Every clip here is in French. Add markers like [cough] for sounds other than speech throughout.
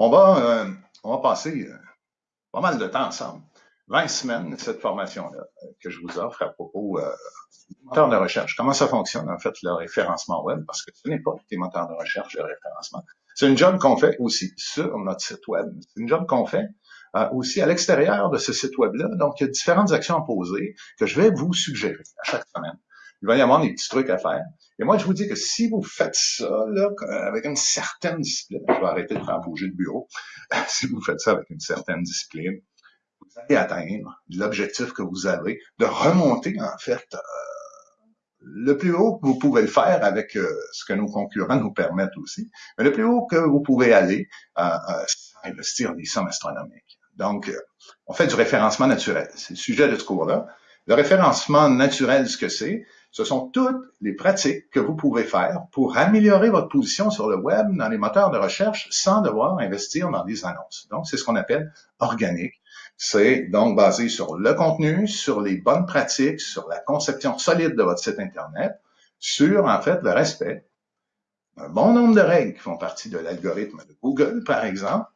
On va, euh, on va passer euh, pas mal de temps ensemble. 20 semaines, cette formation-là euh, que je vous offre à propos euh, des moteurs de recherche. Comment ça fonctionne, en fait, le référencement web, parce que ce n'est pas des moteurs de recherche de référencement. C'est une job qu'on fait aussi sur notre site web. C'est une job qu'on fait euh, aussi à l'extérieur de ce site web-là. Donc, il y a différentes actions à poser que je vais vous suggérer à chaque semaine il va y avoir des petits trucs à faire. Et moi, je vous dis que si vous faites ça là, avec une certaine discipline, je vais arrêter de faire bouger le bureau, [laughs] si vous faites ça avec une certaine discipline, vous allez atteindre l'objectif que vous avez de remonter, en fait, euh, le plus haut que vous pouvez le faire avec euh, ce que nos concurrents nous permettent aussi, mais le plus haut que vous pouvez aller, euh, euh investir des sommes astronomiques. Donc, on fait du référencement naturel. C'est le sujet de ce cours-là. Le référencement naturel, ce que c'est, ce sont toutes les pratiques que vous pouvez faire pour améliorer votre position sur le web dans les moteurs de recherche sans devoir investir dans des annonces. Donc, c'est ce qu'on appelle organique. C'est donc basé sur le contenu, sur les bonnes pratiques, sur la conception solide de votre site Internet, sur, en fait, le respect d'un bon nombre de règles qui font partie de l'algorithme de Google, par exemple.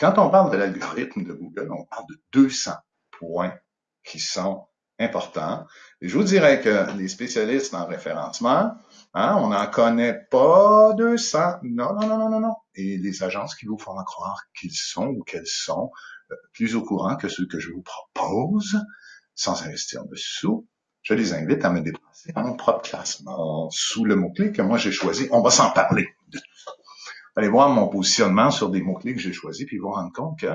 Quand on parle de l'algorithme de Google, on parle de 200 points qui sont important. Je vous dirais que les spécialistes en référencement, hein, on n'en connaît pas 200. Non, non, non, non, non, non. Et les agences qui vous font croire qu'ils sont ou qu'elles sont euh, plus au courant que ceux que je vous propose, sans investir dessous, je les invite à me déplacer à mon propre classement sous le mot-clé que moi j'ai choisi. On va s'en parler de tout ça. Allez voir mon positionnement sur des mots-clés que j'ai choisis, puis vous rendre compte que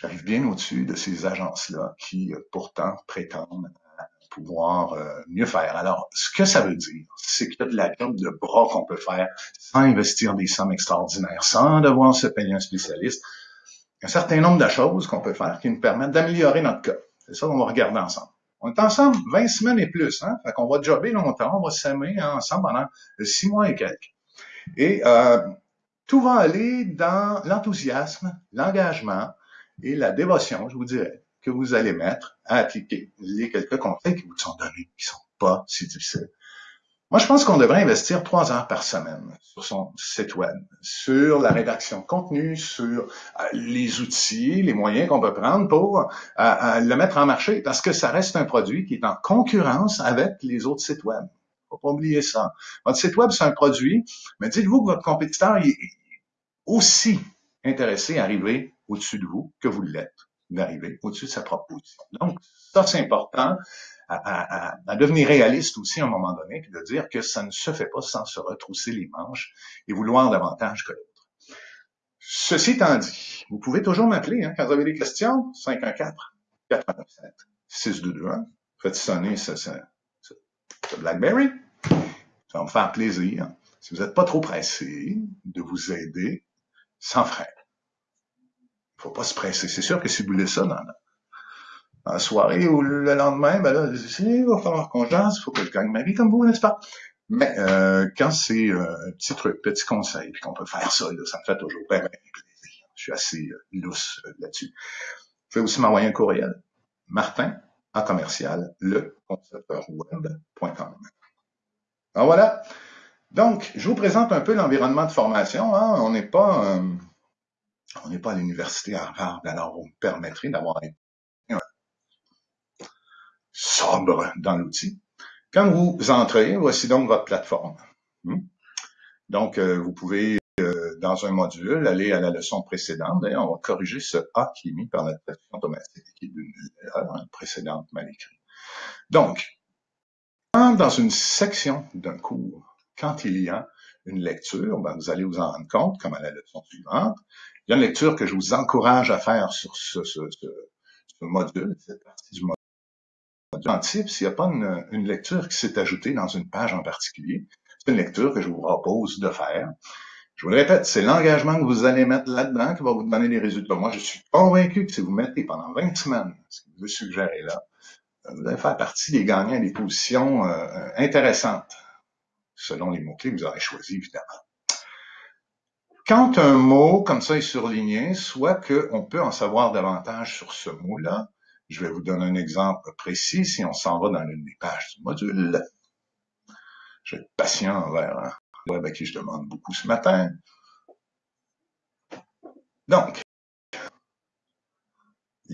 J'arrive bien au-dessus de ces agences-là qui, euh, pourtant, prétendent pouvoir euh, mieux faire. Alors, ce que ça veut dire, c'est qu'il y a de la job de bras qu'on peut faire sans investir des sommes extraordinaires, sans devoir se payer un spécialiste. Un certain nombre de choses qu'on peut faire qui nous permettent d'améliorer notre cas. C'est ça qu'on va regarder ensemble. On est ensemble 20 semaines et plus, hein? Fait qu'on va jobber longtemps, on va s'aimer ensemble pendant six mois et quelques. Et euh, tout va aller dans l'enthousiasme, l'engagement, et la dévotion, je vous dirais, que vous allez mettre à appliquer les quelques conseils qui vous sont donnés, qui sont pas si difficiles. Moi, je pense qu'on devrait investir trois heures par semaine sur son site web, sur la rédaction de contenu, sur euh, les outils, les moyens qu'on peut prendre pour euh, euh, le mettre en marché, parce que ça reste un produit qui est en concurrence avec les autres sites web. Faut pas oublier ça. Votre site web, c'est un produit, mais dites-vous que votre compétiteur est aussi intéressé à arriver au-dessus de vous que vous l'êtes, d'arriver au-dessus de sa propre position. Donc, ça, c'est important à, devenir réaliste aussi à un moment donné, puis de dire que ça ne se fait pas sans se retrousser les manches et vouloir davantage que l'autre. Ceci étant dit, vous pouvez toujours m'appeler hein, quand vous avez des questions, 514-497-6221. Faites sonner ce, ce, ce, BlackBerry. Ça va me faire plaisir. Si vous n'êtes pas trop pressé de vous aider, sans frais faut pas se presser. C'est sûr que si vous voulez ça dans, la soirée ou le lendemain, ben là, il va falloir qu'on jase, il faut que je gagne ma vie comme vous, n'est-ce pas? Mais euh, quand c'est euh, un petit truc, petit conseil, puis qu'on peut faire ça, ça me fait toujours bien, plaisir. Je suis assez euh, lousse euh, là-dessus. Vous pouvez aussi m'envoyer un courriel. Martin, en commercial, le web.com. Alors voilà. Donc, je vous présente un peu l'environnement de formation. Hein. On n'est pas on n'est pas à l'université Harvard, alors vous me permettrez d'avoir un sobre dans l'outil. Quand vous entrez, voici donc votre plateforme. Hmm? Donc, euh, vous pouvez, euh, dans un module, aller à la leçon précédente. D'ailleurs, on va corriger ce A qui est mis par la traduction automatique, qui est d'une erreur précédente mal écrite. Donc, dans une section d'un cours, quand il y a une lecture, ben, vous allez vous en rendre compte, comme à la leçon suivante, il y a une lecture que je vous encourage à faire sur ce, ce, ce, module, cette partie du module. En type, s'il n'y a pas une, une lecture qui s'est ajoutée dans une page en particulier, c'est une lecture que je vous propose de faire. Je vous le répète, c'est l'engagement que vous allez mettre là-dedans qui va vous donner les résultats. Moi, je suis convaincu que si vous mettez pendant 20 semaines ce que vous suggérez là, vous allez faire partie des gagnants des positions euh, intéressantes, selon les mots-clés que vous aurez choisis, évidemment. Quand un mot comme ça est surligné, soit qu'on peut en savoir davantage sur ce mot-là, je vais vous donner un exemple précis si on s'en va dans l'une des pages du module. Je vais être patient envers un web à qui je demande beaucoup ce matin. Donc,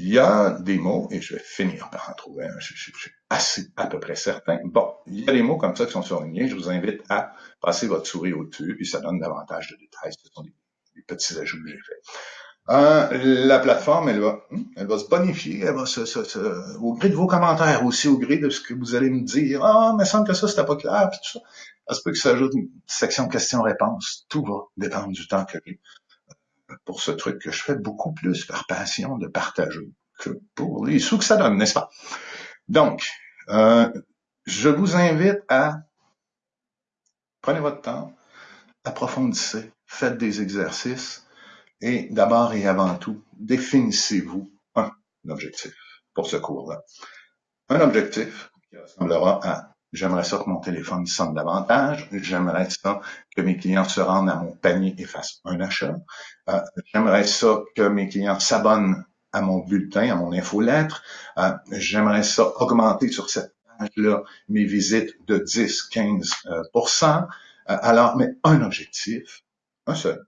il y a des mots, et je vais finir par en trouver je, suis assez à peu près certain. Bon, il y a des mots comme ça qui sont surlignés. Je vous invite à passer votre souris au-dessus, puis ça donne davantage de détails. Ce sont des, petits ajouts que j'ai faits. Euh, la plateforme, elle va, hmm, elle va se bonifier, elle va se, se, au gré de vos commentaires aussi, au gré de ce que vous allez me dire. Ah, mais semble que ça, c'était pas clair, puis tout ça. Ça se peut que ça ajoute une section questions-réponses. Tout va dépendre du temps que j'ai pour ce truc que je fais beaucoup plus par passion de partager que pour les sous que ça donne, n'est-ce pas? Donc, euh, je vous invite à prenez votre temps, approfondissez, faites des exercices et d'abord et avant tout, définissez-vous un objectif pour ce cours-là. Un objectif qui ressemblera à J'aimerais ça que mon téléphone sonne davantage. J'aimerais ça que mes clients se rendent à mon panier et fassent un achat. Euh, j'aimerais ça que mes clients s'abonnent à mon bulletin, à mon infolettre. Euh, j'aimerais ça augmenter sur cette page-là mes visites de 10, 15% euh, Alors, mais un objectif, un seul,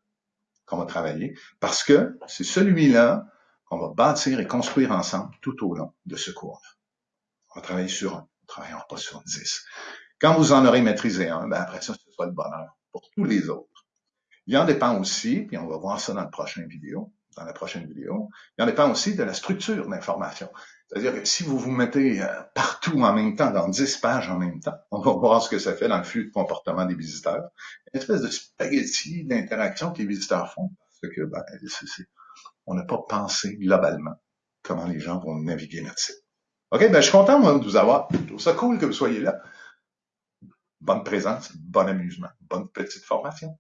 qu'on va travailler, parce que c'est celui-là qu'on va bâtir et construire ensemble tout au long de ce cours-là. On va travailler sur un travaillons pas sur 10. Quand vous en aurez maîtrisé un, ben après ça, ce sera le bonheur pour tous les autres. Il en dépend aussi, puis on va voir ça dans la prochaine vidéo, dans la prochaine vidéo, il en dépend aussi de la structure d'information. C'est-à-dire que si vous vous mettez euh, partout en même temps, dans 10 pages en même temps, on va voir ce que ça fait dans le flux de comportement des visiteurs. Une espèce de spaghetti d'interaction que les visiteurs font. Parce que, ben, on n'a pas pensé globalement comment les gens vont naviguer notre site. OK, ben, je suis content, moi, de vous avoir. Je ça cool que vous soyez là. Bonne présence, bon amusement, bonne petite formation.